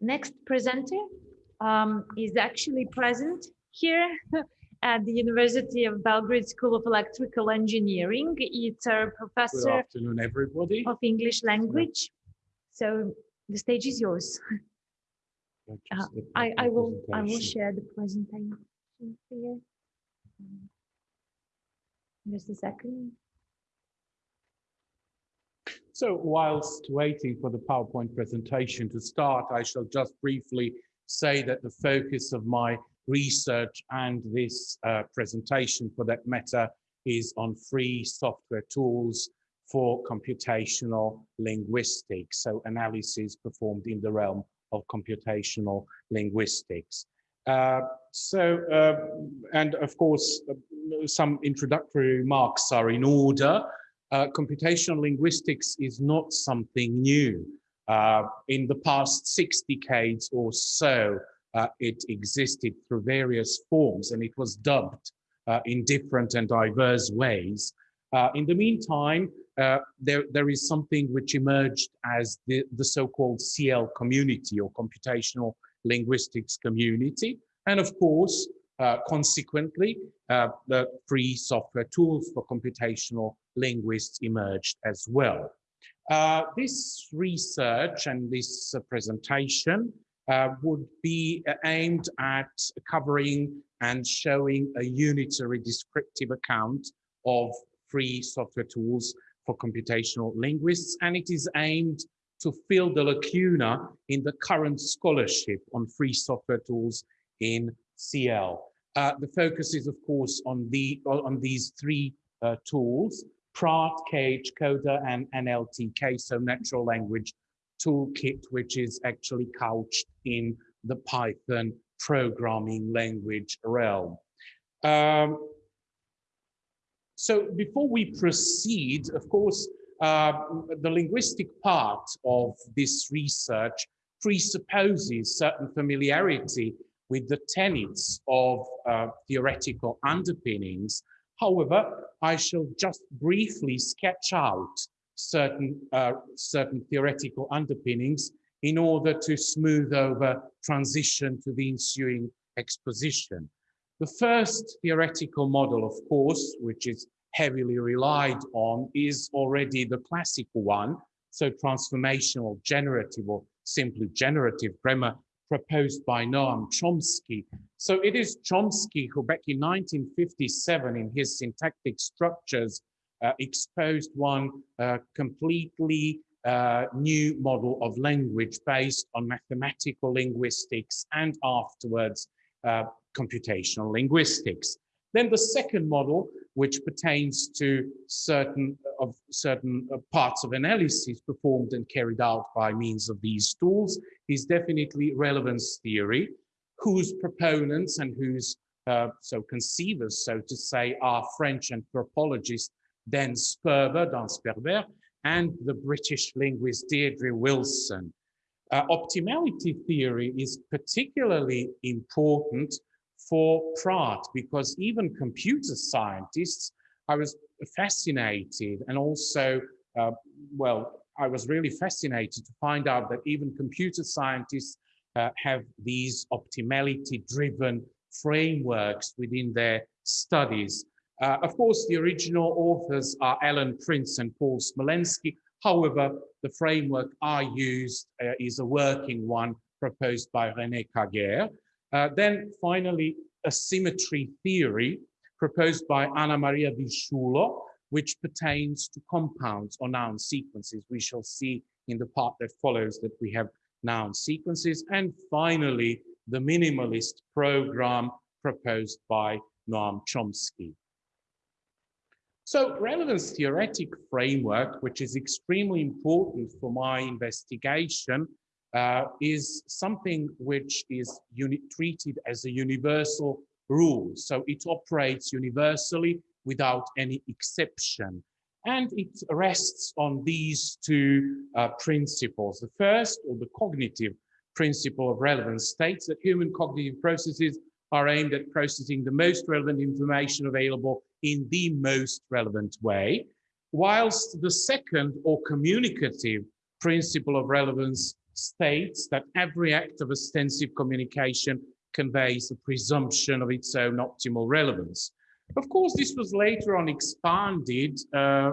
Next presenter um, is actually present here at the University of Belgrade School of Electrical Engineering. It's a professor Good afternoon, everybody. of English language. So the stage is yours. Uh, I, I will I will share the presentation here. Just a second. So whilst waiting for the PowerPoint presentation to start, I shall just briefly say that the focus of my research and this uh, presentation for that matter is on free software tools for computational linguistics. So analysis performed in the realm of computational linguistics. Uh, so, uh, and of course, uh, some introductory remarks are in order. Uh, computational linguistics is not something new. Uh, in the past six decades or so, uh, it existed through various forms and it was dubbed uh, in different and diverse ways. Uh, in the meantime, uh, there, there is something which emerged as the, the so-called CL community or computational linguistics community. And of course, uh, consequently, uh, the free software tools for computational linguists emerged as well. Uh, this research and this uh, presentation uh, would be aimed at covering and showing a unitary descriptive account of free software tools for computational linguists, and it is aimed to fill the lacuna in the current scholarship on free software tools in CL. Uh, the focus is, of course, on the on these three uh, tools: Praat, KH Coder, and NLTK, so Natural Language Toolkit, which is actually couched in the Python programming language realm. Um, so before we proceed, of course, uh, the linguistic part of this research presupposes certain familiarity with the tenets of uh, theoretical underpinnings. However, I shall just briefly sketch out certain, uh, certain theoretical underpinnings in order to smooth over transition to the ensuing exposition. The first theoretical model, of course, which is heavily relied on, is already the classical one. So transformational generative or simply generative grammar proposed by Noam Chomsky. So it is Chomsky who back in 1957 in his syntactic structures uh, exposed one uh, completely uh, new model of language based on mathematical linguistics and afterwards uh, computational linguistics. Then the second model, which pertains to certain of certain uh, parts of analysis performed and carried out by means of these tools, is definitely relevance theory, whose proponents and whose uh, so conceivers, so to say, are French anthropologist Dan Sperber, Dan Sperber, and the British linguist Deirdre Wilson. Uh, optimality theory is particularly important for Praat because even computer scientists, I was fascinated and also, uh, well, I was really fascinated to find out that even computer scientists uh, have these optimality driven frameworks within their studies. Uh, of course, the original authors are Alan Prince and Paul Smolensky. However, the framework I used uh, is a working one proposed by René Kager. Uh, then finally, asymmetry theory proposed by Anna Maria Di which pertains to compounds or noun sequences. We shall see in the part that follows that we have noun sequences. And finally, the minimalist program proposed by Noam Chomsky. So relevance theoretic framework, which is extremely important for my investigation, uh, is something which is treated as a universal rule. So it operates universally without any exception. And it rests on these two uh, principles. The first, or the cognitive principle of relevance, states that human cognitive processes are aimed at processing the most relevant information available in the most relevant way, whilst the second or communicative principle of relevance states that every act of ostensive communication conveys a presumption of its own optimal relevance. Of course, this was later on expanded uh,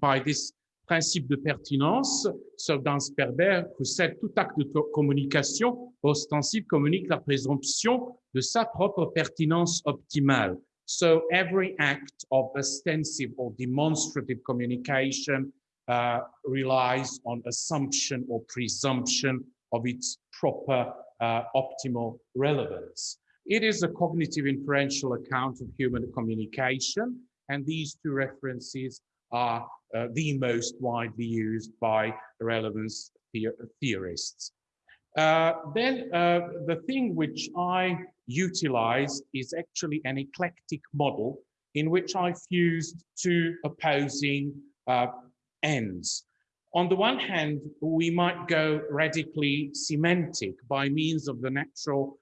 by this principe de pertinence. So Dan Sperber, who said tout acte de communication ostensive communique la présomption de sa propre pertinence optimale. So every act of ostensive or demonstrative communication uh, relies on assumption or presumption of its proper uh, optimal relevance. It is a cognitive inferential account of human communication, and these two references are uh, the most widely used by relevance the theorists. Uh, then uh, the thing which I utilized is actually an eclectic model in which I fused two opposing uh, ends. On the one hand, we might go radically semantic by means of the natural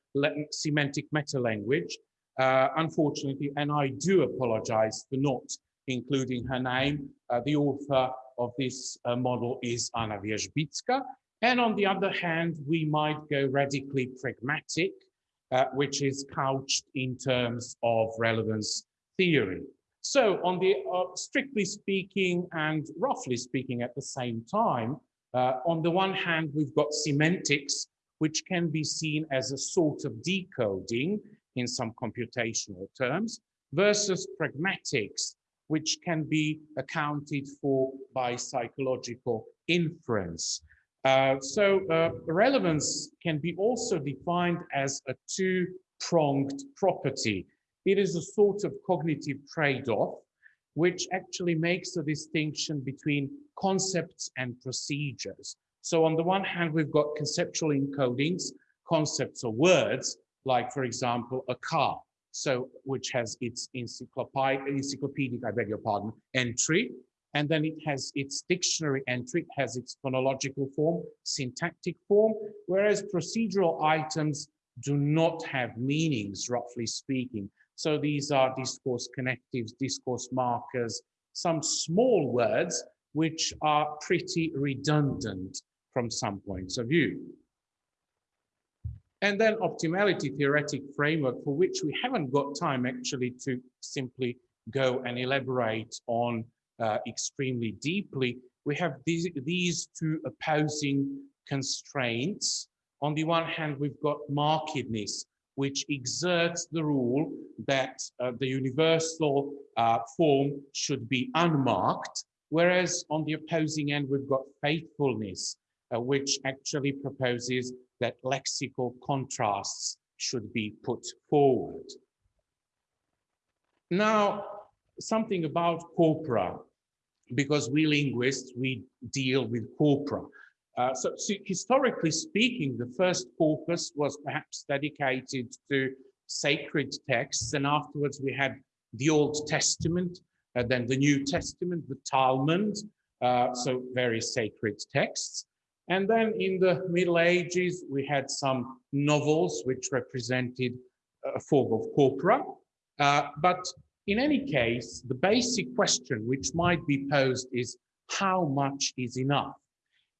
semantic meta-language. Uh, unfortunately, and I do apologize for not including her name, uh, the author of this uh, model is Anna Wierzbicka. And on the other hand, we might go radically pragmatic, uh, which is couched in terms of relevance theory. So on the uh, strictly speaking and roughly speaking at the same time, uh, on the one hand, we've got semantics, which can be seen as a sort of decoding in some computational terms, versus pragmatics, which can be accounted for by psychological inference. Uh, so uh, relevance can be also defined as a two-pronged property. It is a sort of cognitive trade-off, which actually makes a distinction between concepts and procedures. So on the one hand, we've got conceptual encodings, concepts or words, like, for example, a car, so which has its encyclopedic, I beg your pardon, entry, and then it has its dictionary entry, it has its phonological form, syntactic form, whereas procedural items do not have meanings, roughly speaking. So these are discourse connectives, discourse markers, some small words which are pretty redundant from some points of view. And then optimality theoretic framework for which we haven't got time actually to simply go and elaborate on uh, extremely deeply. We have these, these two opposing constraints. On the one hand, we've got markedness, which exerts the rule that uh, the universal uh, form should be unmarked, whereas on the opposing end, we've got faithfulness, uh, which actually proposes that lexical contrasts should be put forward. Now, something about corpora, because we linguists, we deal with corpora. Uh, so, so, historically speaking, the first corpus was perhaps dedicated to sacred texts, and afterwards we had the Old Testament, uh, then the New Testament, the Talmud, uh, so very sacred texts. And then in the Middle Ages, we had some novels which represented a form of corpora. Uh, but in any case, the basic question which might be posed is how much is enough?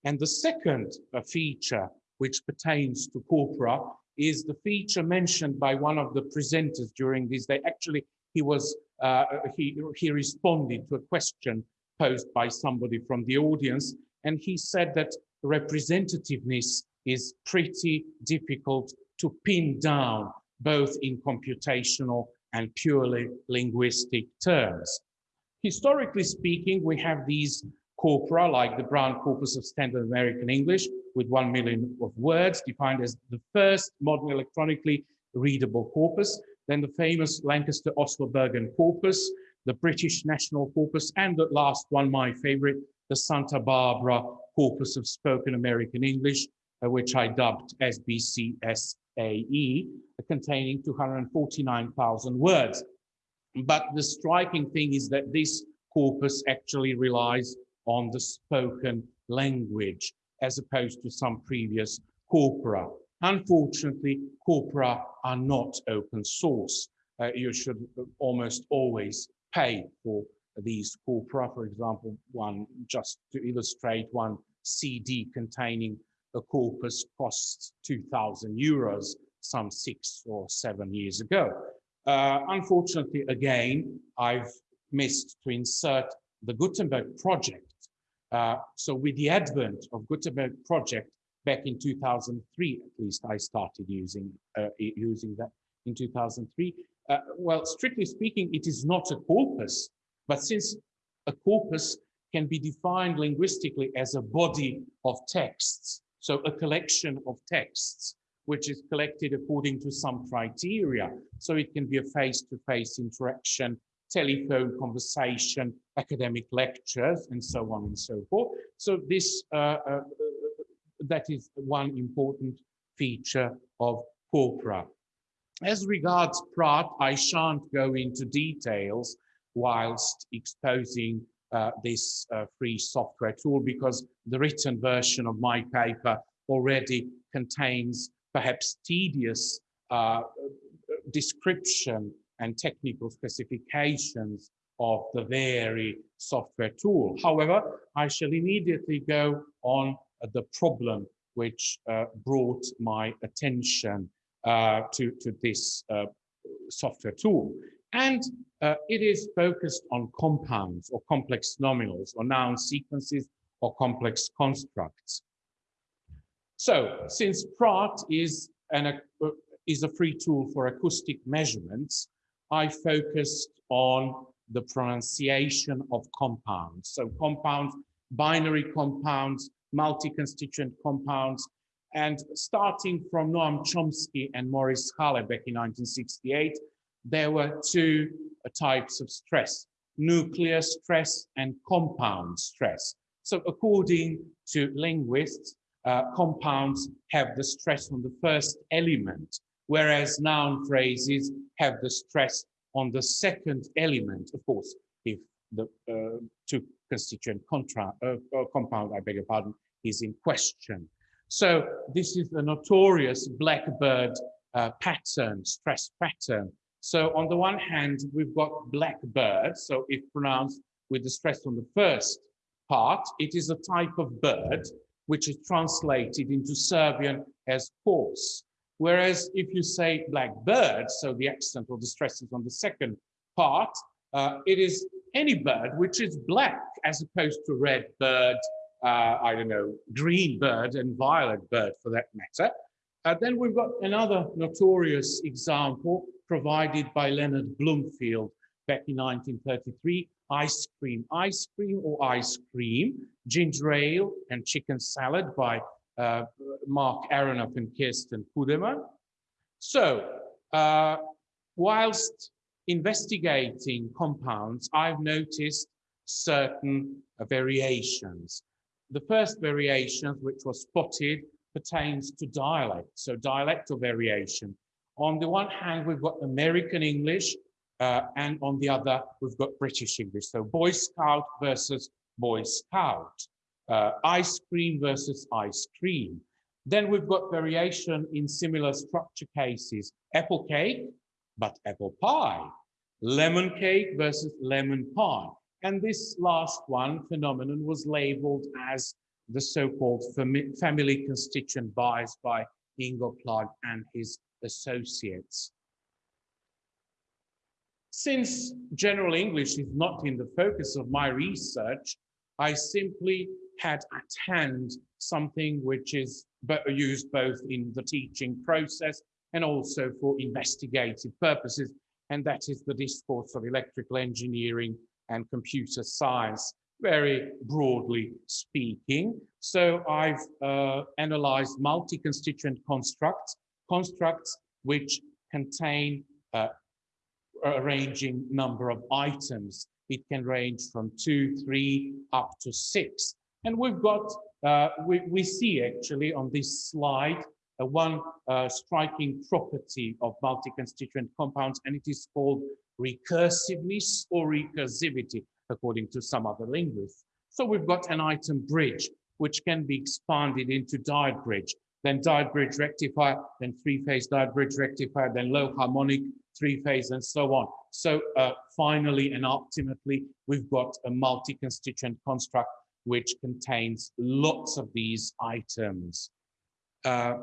And the second uh, feature which pertains to corpora is the feature mentioned by one of the presenters during this day. Actually, he was uh, he he responded to a question posed by somebody from the audience, and he said that representativeness is pretty difficult to pin down, both in computational and purely linguistic terms. Historically speaking, we have these corpora, like the Brown Corpus of Standard American English, with one million of words, defined as the first modern electronically readable corpus, then the famous Lancaster Oslo Bergen corpus, the British National Corpus, and the last one, my favorite, the Santa Barbara Corpus of Spoken American English, uh, which I dubbed SBCSAE, containing 249,000 words. But the striking thing is that this corpus actually relies on the spoken language as opposed to some previous corpora. Unfortunately, corpora are not open source. Uh, you should almost always pay for these corpora, for example, one just to illustrate one CD containing a corpus costs 2000 euros some six or seven years ago. Uh, unfortunately, again, I've missed to insert the Gutenberg project. Uh, so with the advent of Gutenberg project back in 2003, at least I started using, uh, using that in 2003. Uh, well, strictly speaking, it is not a corpus, but since a corpus can be defined linguistically as a body of texts, so a collection of texts, which is collected according to some criteria. So it can be a face-to-face -face interaction, telephone conversation, academic lectures, and so on and so forth. So this, uh, uh, that is one important feature of corpora. As regards Praat, I shan't go into details whilst exposing uh, this uh, free software tool because the written version of my paper already contains perhaps tedious uh, description and technical specifications of the very software tool. However, I shall immediately go on the problem which uh, brought my attention uh, to, to this uh, software tool. And uh, it is focused on compounds or complex nominals or noun sequences or complex constructs. So since Praat is, an, uh, is a free tool for acoustic measurements, I focused on the pronunciation of compounds. So compounds, binary compounds, multi-constituent compounds, and starting from Noam Chomsky and Maurice Halle back in 1968, there were two uh, types of stress, nuclear stress and compound stress. So according to linguists, uh, compounds have the stress on the first element, whereas noun phrases have the stress on the second element, of course, if the uh, two constituent contra uh, uh, compound, I beg your pardon, is in question. So this is the notorious blackbird uh, pattern, stress pattern. So on the one hand, we've got blackbird. So if pronounced with the stress on the first part, it is a type of bird which is translated into Serbian as horse. Whereas if you say black bird, so the accent or the stress is on the second part, uh, it is any bird which is black as opposed to red bird, uh, I don't know, green bird and violet bird for that matter. Uh, then we've got another notorious example provided by Leonard Bloomfield back in 1933 ice cream, ice cream or ice cream, ginger ale and chicken salad by uh, Mark Aronoff and Kirsten Pudeman. So, uh, whilst investigating compounds, I've noticed certain uh, variations. The first variation, which was spotted, pertains to dialect, so dialectal variation. On the one hand, we've got American English, uh, and on the other, we've got British English. So Boy Scout versus Boy Scout, uh, ice cream versus ice cream. Then we've got variation in similar structure cases, apple cake, but apple pie, lemon cake versus lemon pie. And this last one phenomenon was labeled as the so-called family constituent bias by Ingo Plag and his associates. Since general English is not in the focus of my research, I simply had at hand something which is used both in the teaching process and also for investigative purposes, and that is the discourse of electrical engineering and computer science, very broadly speaking. So I've uh, analyzed multi-constituent constructs, constructs which contain uh, ranging number of items. It can range from two, three, up to six. And we've got, uh, we, we see actually on this slide, uh, one uh, striking property of multi-constituent compounds, and it is called recursiveness or recursivity, according to some other linguists. So we've got an item bridge, which can be expanded into diode bridge, then diode bridge rectifier, then three-phase diode bridge rectifier, then low harmonic three-phase, and so on. So uh, finally and ultimately, we've got a multi-constituent construct which contains lots of these items. Uh,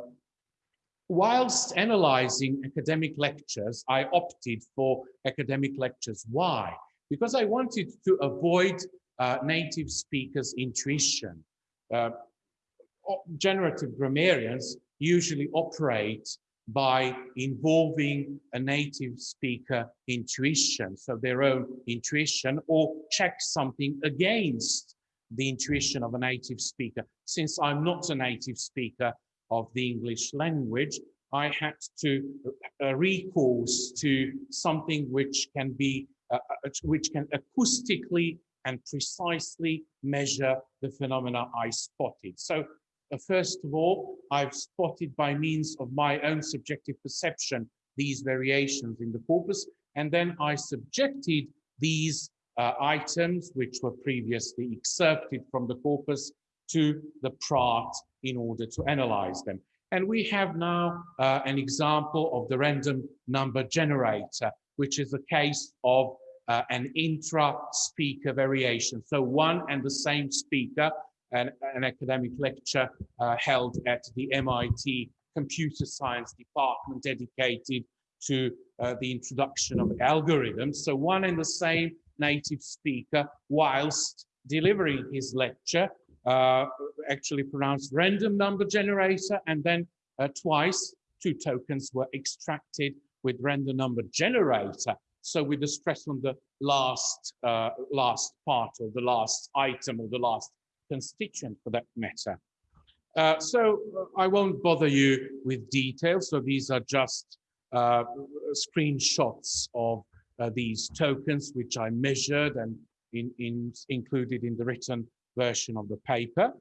whilst analyzing academic lectures, I opted for academic lectures. Why? Because I wanted to avoid uh, native speakers' intuition. Uh, generative grammarians usually operate by involving a native speaker intuition, so their own intuition, or check something against the intuition of a native speaker. Since I'm not a native speaker of the English language, I had to uh, recourse to something which can be, uh, uh, which can acoustically and precisely measure the phenomena I spotted. So uh, first of all, I've spotted by means of my own subjective perception these variations in the corpus, and then I subjected these uh, items, which were previously excerpted from the corpus, to the Praat in order to analyze them. And we have now uh, an example of the random number generator, which is a case of uh, an intra-speaker variation. So one and the same speaker an, an academic lecture uh, held at the MIT computer science department dedicated to uh, the introduction of algorithms. So one and the same native speaker, whilst delivering his lecture, uh, actually pronounced random number generator, and then uh, twice two tokens were extracted with random number generator. So with the stress on the last uh, last part or the last item or the last constituent for that matter. Uh, so I won't bother you with details. So these are just uh, screenshots of uh, these tokens, which I measured and in, in, included in the written version of the paper.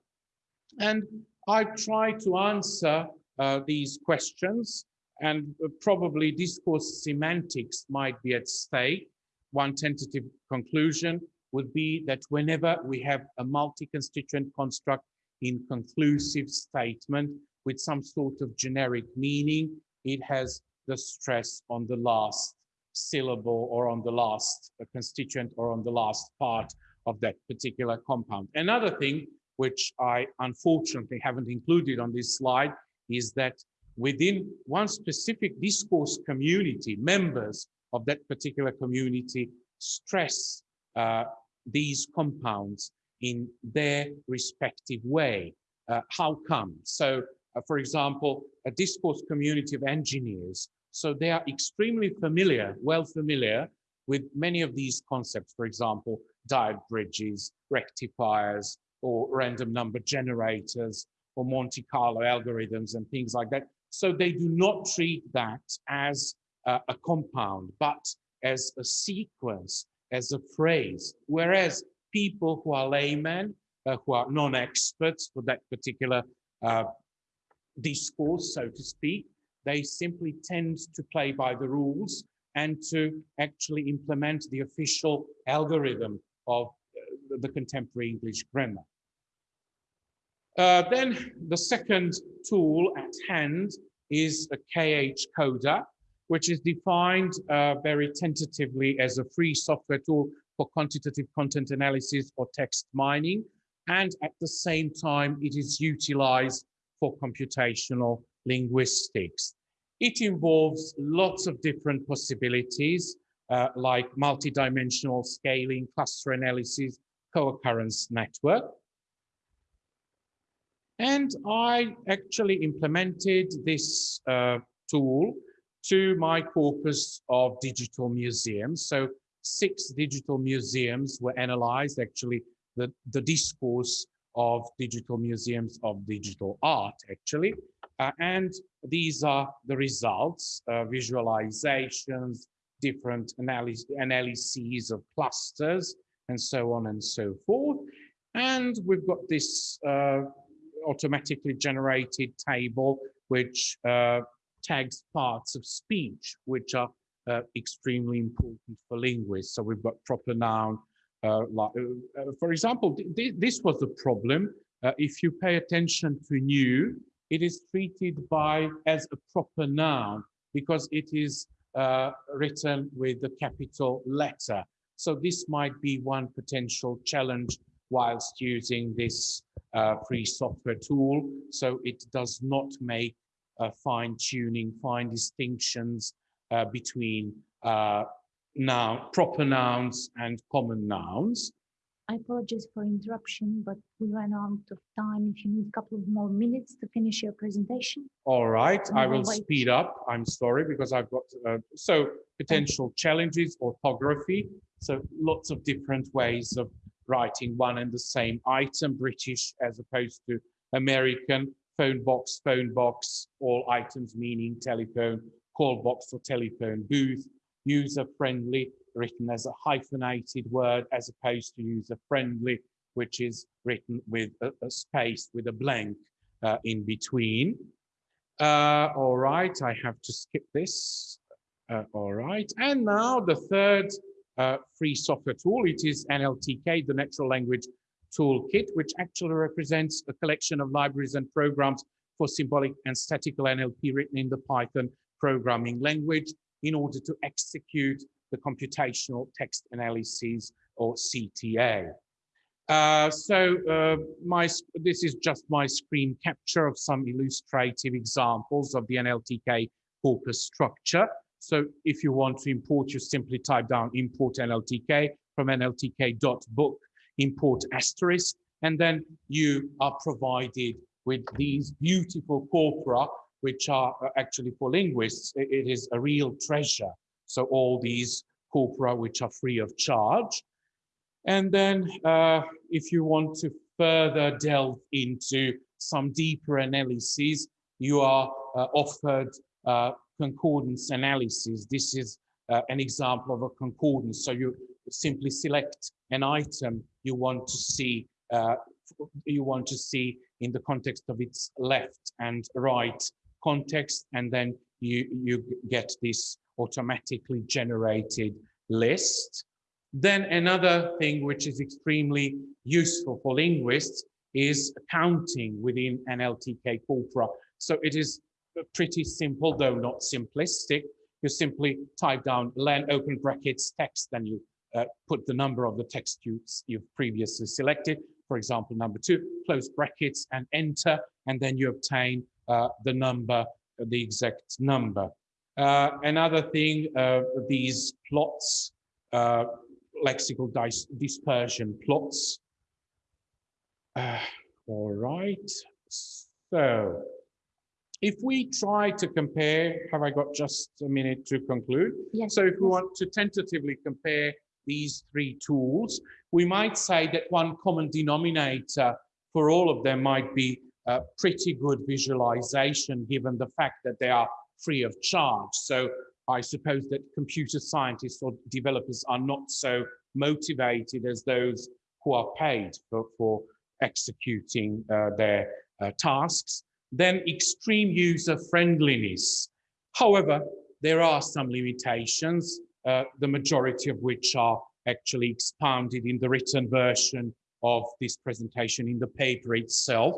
And I try to answer uh, these questions and probably discourse semantics might be at stake. One tentative conclusion would be that whenever we have a multi-constituent construct in conclusive statement with some sort of generic meaning, it has the stress on the last syllable or on the last constituent or on the last part of that particular compound. Another thing which I unfortunately haven't included on this slide is that within one specific discourse community, members of that particular community stress uh, these compounds in their respective way. Uh, how come? So, uh, for example, a discourse community of engineers, so they are extremely familiar, well familiar with many of these concepts, for example, diode bridges, rectifiers, or random number generators, or Monte Carlo algorithms and things like that. So they do not treat that as uh, a compound, but as a sequence as a phrase, whereas people who are laymen, uh, who are non-experts for that particular uh, discourse, so to speak, they simply tend to play by the rules and to actually implement the official algorithm of uh, the contemporary English grammar. Uh, then the second tool at hand is a KH Coder, which is defined uh, very tentatively as a free software tool for quantitative content analysis or text mining. And at the same time, it is utilized for computational linguistics. It involves lots of different possibilities, uh, like multidimensional scaling, cluster analysis, co-occurrence network. And I actually implemented this uh, tool to my corpus of digital museums. So six digital museums were analyzed, actually the, the discourse of digital museums of digital art, actually. Uh, and these are the results, uh, visualizations, different analysis, analyses of clusters, and so on and so forth. And we've got this uh, automatically generated table, which uh, tags parts of speech, which are uh, extremely important for linguists. So we've got proper noun. Uh, like, for example, th this was the problem. If you pay attention to new, it is treated by as a proper noun because it is written with the capital letter. So this might be one potential challenge whilst using this uh, free software tool. So it does not make uh, fine tuning, fine distinctions uh, between uh, noun, proper nouns and common nouns. I apologize for interruption, but we ran out of time. If you need a couple of more minutes to finish your presentation. All right, I will wait. speed up. I'm sorry because I've got uh, so potential challenges, orthography. So lots of different ways of writing one and the same item, British as opposed to American, phone box, phone box, all items meaning telephone, call box or telephone booth, user friendly, written as a hyphenated word as opposed to user friendly, which is written with a, a space with a blank uh, in between. Uh, all right, I have to skip this. Uh, all right, and now the third uh, free software tool, it is NLTK, the Natural Language Toolkit, which actually represents a collection of libraries and programs for symbolic and statical NLP written in the Python programming language in order to execute the computational text analysis or CTA. Uh, so uh, my this is just my screen capture of some illustrative examples of the NLTK corpus structure. So if you want to import, you simply type down import NLTK from nltk.book, import asterisk, and then you are provided with these beautiful corpora, which are uh, actually for linguists, it is a real treasure. So all these corpora which are free of charge. And then uh, if you want to further delve into some deeper analyses, you are uh, offered uh, concordance analysis. This is uh, an example of a concordance. So you simply select an item you want to see uh, you want to see in the context of its left and right context, and then you you get this automatically generated list. Then another thing which is extremely useful for linguists is counting within NLTK corpora. So it is pretty simple, though not simplistic. You simply type down len open brackets text, then you uh, put the number of the text you, you've previously selected, for example, number two, close brackets and enter, and then you obtain uh, the number, the exact number. Uh, another thing, uh, these plots, uh, lexical dis dispersion plots. Uh, all right, so if we try to compare, have I got just a minute to conclude? Yes. So if we want to tentatively compare these three tools, we might say that one common denominator for all of them might be pretty good visualization given the fact that they are free of charge. So I suppose that computer scientists or developers are not so motivated as those who are paid for, for executing uh, their uh, tasks. Then extreme user friendliness. However, there are some limitations, uh, the majority of which are actually expounded in the written version of this presentation in the paper itself.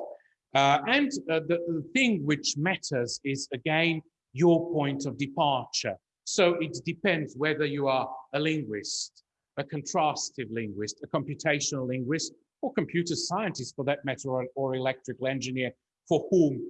Uh, and uh, the, the thing which matters is, again, your point of departure. So it depends whether you are a linguist, a contrastive linguist, a computational linguist, or computer scientist for that matter, or, or electrical engineer, for whom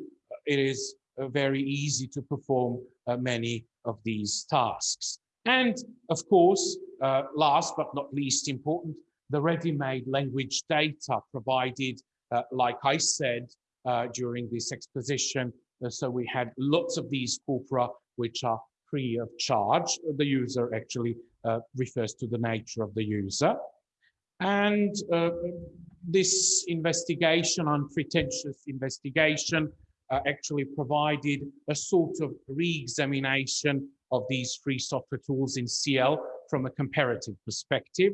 it is uh, very easy to perform uh, many of these tasks. And of course, uh, last but not least important, the ready-made language data provided, uh, like I said, uh, during this exposition. Uh, so we had lots of these corpora which are free of charge. The user actually uh, refers to the nature of the user. And uh, this investigation, unpretentious investigation, actually provided a sort of re-examination of these free software tools in CL from a comparative perspective,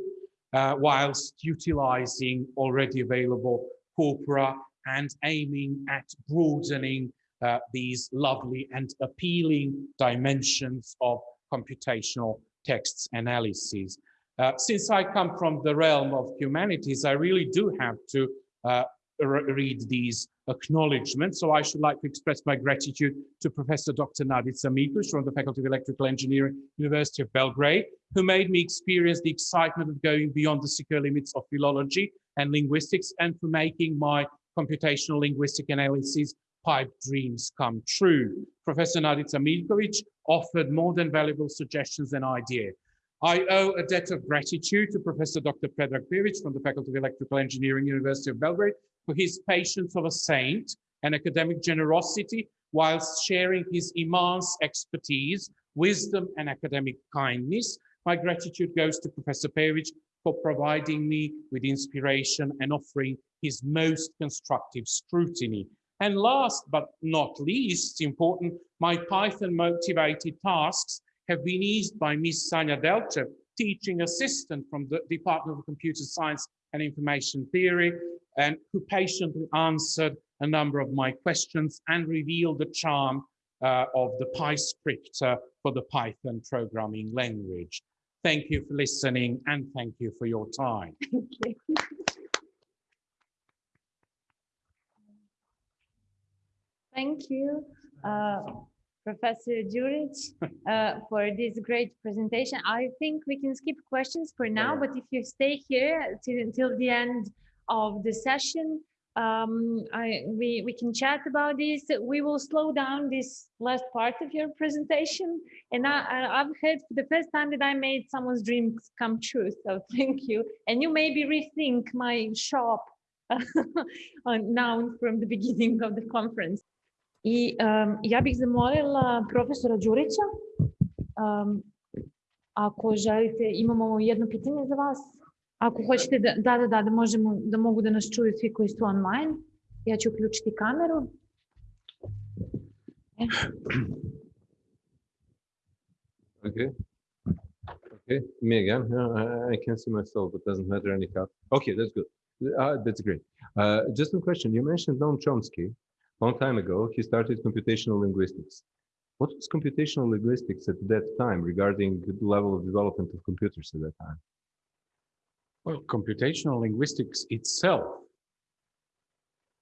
uh, whilst utilizing already available corpora and aiming at broadening uh, these lovely and appealing dimensions of computational texts analysis. Uh, since I come from the realm of humanities, I really do have to uh, re read these acknowledgements. So I should like to express my gratitude to Professor Dr. Nadica Miljković from the Faculty of Electrical Engineering, University of Belgrade, who made me experience the excitement of going beyond the secure limits of philology and linguistics and for making my computational linguistic analysis pipe dreams come true. Professor Nadica Miljkovic offered more than valuable suggestions and ideas. I owe a debt of gratitude to Professor Dr. Predrag Pejović from the Faculty of Electrical Engineering, University of Belgrade, for his patience of a saint and academic generosity whilst sharing his immense expertise, wisdom, and academic kindness. My gratitude goes to Professor Pejović for providing me with inspiration and offering his most constructive scrutiny. And last but not least important, my Python motivated tasks have been eased by Ms. Sanja Delčev, teaching assistant from the Department of Computer Science and Information Theory, and who patiently answered a number of my questions and revealed the charm uh, of the PyScript uh, for the Python programming language. Thank you for listening and thank you for your time. Thank you. Uh, Professor Đurić, uh, for this great presentation. I think we can skip questions for now, but if you stay here till, until the end of the session, um, I, we, we can chat about this. We will slow down this last part of your presentation. And I, I've heard for the first time that I made someone's dreams come true. So thank you. And you maybe rethink my shop now from the beginning of the conference. I um, ja bih zamolila profesora Đurića, um, ako želite, imamo jedno pitanje za vas. Ako hoćete da, da, da, da, da, možemo, da mogu da nas čuju svi koji su online, ja ću uključiti kameru. E. Okay. Okay, me again. No, I, can't see myself, but doesn't matter anyhow. Okay, that's good. Uh, that's great. Uh, just a question. You mentioned Noam Chomsky. Long time ago, he started computational linguistics. What was computational linguistics at that time regarding the level of development of computers at that time? Well, computational linguistics itself,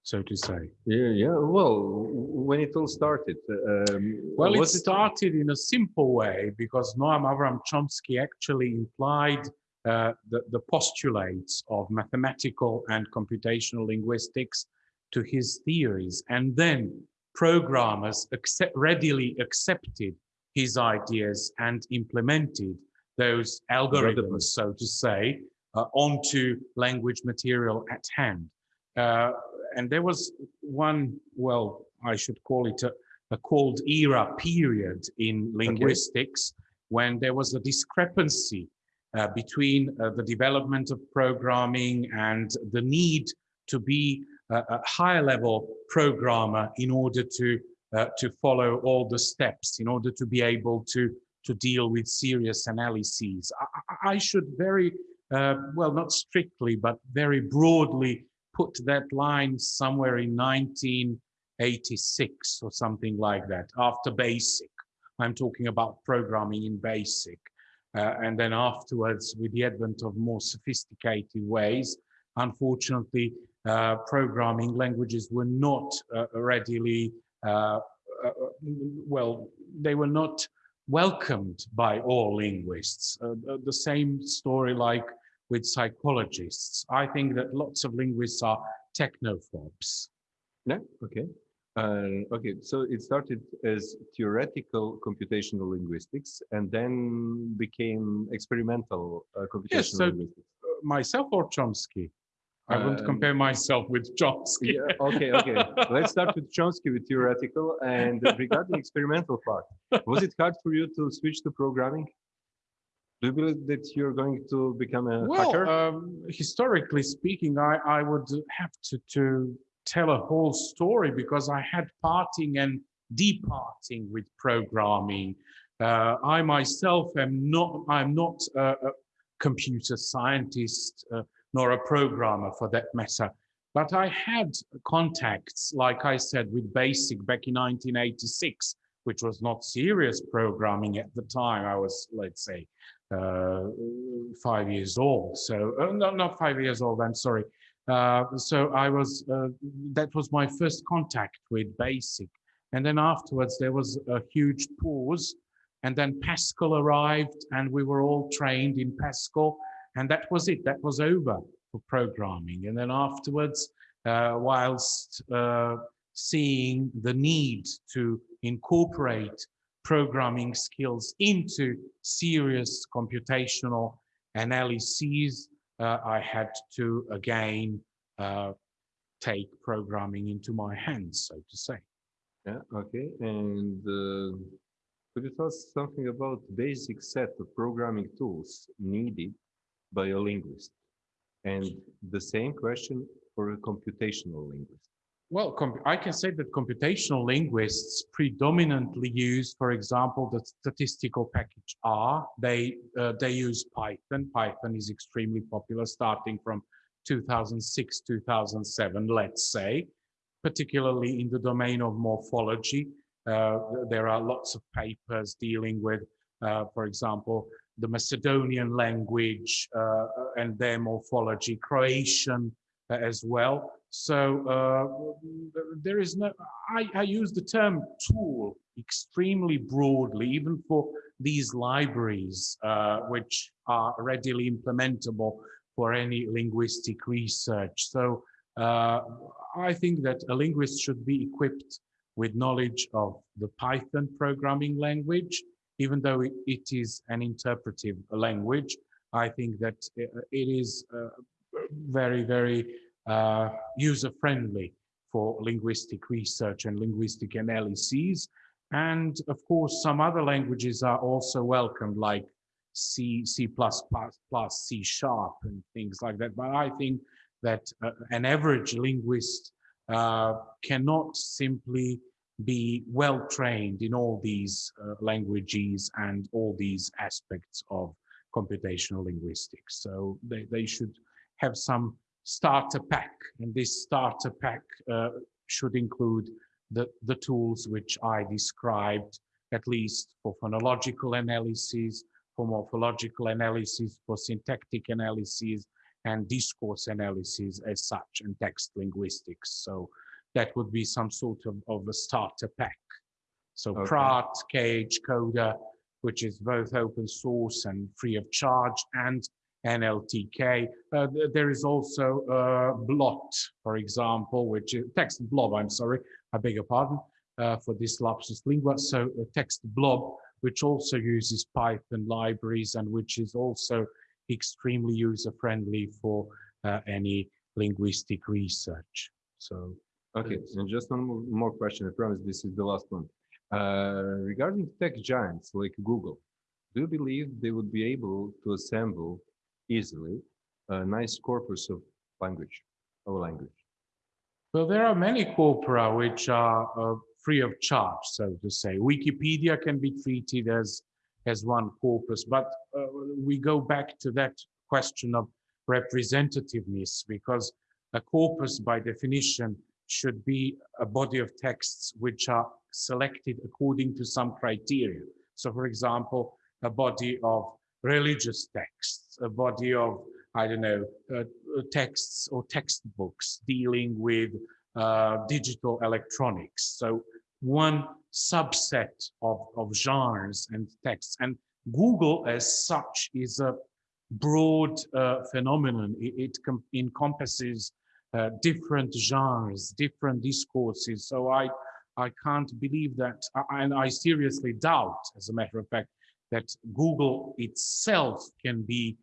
so to say. Yeah, yeah. Well, when it all started, um, well, it started in a simple way because Noam Avram Chomsky actually implied uh, the, the postulates of mathematical and computational linguistics to his theories. And then programmers accept, readily accepted his ideas and implemented those algorithms, so to say, uh, onto language material at hand. Uh, and there was one, well, I should call it a, a cold era period in linguistics okay. when there was a discrepancy uh, between uh, the development of programming and the need to be a, a higher level programmer in order to uh, to follow all the steps in order to be able to to deal with serious analyses. I, I should very uh, well, not strictly, but very broadly put that line somewhere in 1986 or something like that, after BASIC. I'm talking about programming in BASIC. Uh, and then afterwards, with the advent of more sophisticated ways, unfortunately, programming languages were not uh, readily, uh, well, they were not welcomed by all linguists. the same story like with psychologists. I think that lots of linguists are technophobes. Yeah, okay. Uh, okay, so it started as theoretical computational linguistics and then became experimental uh, computational yes, so, linguistics. Uh, myself or Chomsky? I won't um, compare myself with Chomsky. Yeah, okay, okay. Let's start with Chomsky with theoretical and regarding experimental part. Was it hard for you to switch to programming? Do you believe that you're going to become a well, hacker? Um, historically speaking, I, I would have to, to tell a whole story because I had parting and departing with programming. Uh, I myself am not, I'm not a, a computer scientist. Uh, nor a programmer for that matter. But I had contacts, like I said, with BASIC back in 1986, which was not serious programming at the time. I was, let's say, uh, five years old. So, uh, no, not five years old, I'm sorry. Uh, so I was, uh, that was my first contact with BASIC. And then afterwards, there was a huge pause. And then Pascal arrived and we were all trained in Pascal. And that was it. That was over for programming. And then afterwards, uh, whilst uh, seeing the need to incorporate programming skills into serious computational analyses, uh, I had to again uh, take programming into my hands, so to say. Yeah, okay. And uh, could you tell us something about basic set of programming tools needed by a linguist? And the same question for a computational linguist. Well, I can say that computational linguists predominantly use, for example, the statistical package R. They uh, they use Python. Python is extremely popular, starting from 2006, 2007, let's say, particularly in the domain of morphology. Uh, there are lots of papers dealing with, uh, for example, the Macedonian language uh, and their morphology, Croatian uh, as well. So uh, there is no, I, I use the term tool extremely broadly, even for these libraries, uh, which are readily implementable for any linguistic research. So uh, I think that a linguist should be equipped with knowledge of the Python programming language, even though it, is an interpretive language. I think that it, it is uh, very, very uh, user-friendly for linguistic research and linguistic analyses. And of course, some other languages are also welcomed, like C, C++, C sharp and things like that. But I think that uh, an average linguist uh, cannot simply be well trained in all these uh, languages and all these aspects of computational linguistics. So they, they should have some starter pack and this starter pack uh, should include the, the tools which I described, at least for phonological analysis, for morphological analysis, for syntactic analysis, and discourse analysis as such, and text linguistics. So that would be some sort of, of a starter pack. So Okay. Praat, KH Coder, which is both open source and free of charge, and NLTK. Uh, there is also uh, Blot, for example, which is text blob, I'm sorry, I beg your pardon uh, for this lapsus lingua. So uh, text blob, which also uses Python libraries and which is also extremely user-friendly for uh, any linguistic research. So Okay, and just one more, question. I promise this is the last one. Uh, regarding tech giants like Google, do you believe they would be able to assemble easily a nice corpus of language, our language? Well, there are many corpora which are uh, free of charge, so to say. Wikipedia can be treated as as one corpus, but uh, we go back to that question of representativeness because a corpus, by definition, should be a body of texts which are selected according to some criteria. So, for example, a body of religious texts, a body of I don't know, uh, uh, texts or textbooks dealing with uh, digital electronics. So one subset of, of genres and texts. And Google as such is a broad uh, phenomenon. It, it encompasses uh, different genres, different discourses. So I, I can't believe that, and I seriously doubt, as a matter of fact, that Google itself can be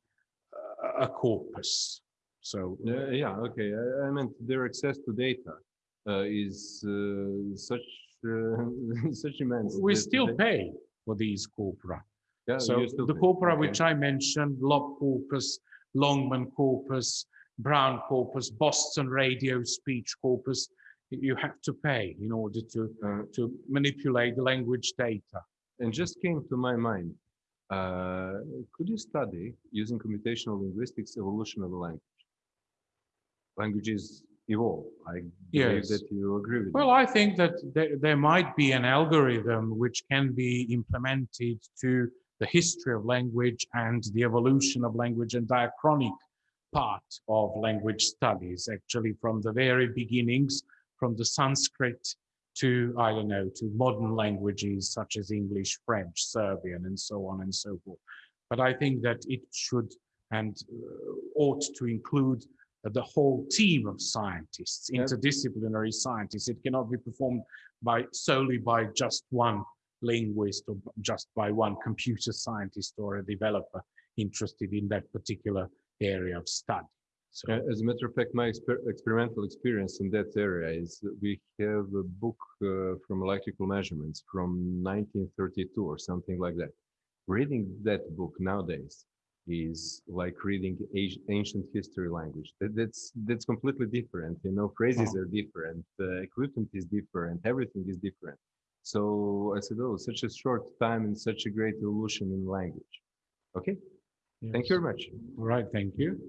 uh, a corpus. So Uh, yeah, okay. I, I meant their access to data uh, is uh, such uh, such immense. we still pay for these corpora. yeah, So the pay. corpora Okay. which I mentioned, LOB corpus, Longman corpus, Brown corpus, Boston radio speech corpus, you have to pay in order to, Uh, to manipulate the language data. and just came to my mind. Uh, could you study using computational linguistics evolution of a language? Languages evolve. I believe Yes. that you agree with Well, me. I think that there, there might be an algorithm which can be implemented to the history of language and the evolution of language and diachronic part of language studies, actually from the very beginnings, from the Sanskrit to, I don't know, to modern languages such as English, French, Serbian, and so on and so forth. But I think that it should and uh, ought to include the whole team of scientists, Yeah. interdisciplinary scientists. It cannot be performed by solely by just one linguist or just by one computer scientist or a developer interested in that particular area of study. So As a matter of fact, my exper experimental experience in that area is that we have a book uh, from electrical measurements from 1932 or something like that. Reading that book nowadays is like reading ancient history language. That- That's that's completely different. You know, phrases Uh-huh. are different, uh, equipment is different, everything is different. So I said, oh, such a short time and such a great evolution in language. Okay, thank you very much. All right, thank you.